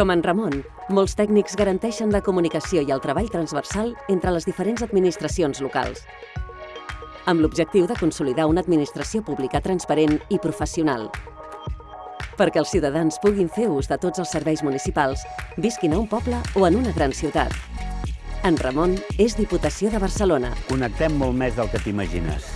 Com en Ramon, molts tècnics garanteixen la comunicació i el treball transversal entre les diferents administracions locals, amb l'objectiu de consolidar una administració pública transparent i professional, perquè els ciutadans puguin fer ús de tots els serveis municipals, visquin a un poble o en una gran ciutat. En Ramon és Diputació de Barcelona. Connectem molt més del que t'imagines.